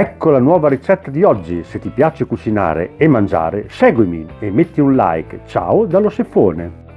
Ecco la nuova ricetta di oggi, se ti piace cucinare e mangiare seguimi e metti un like. Ciao dallo Sefone!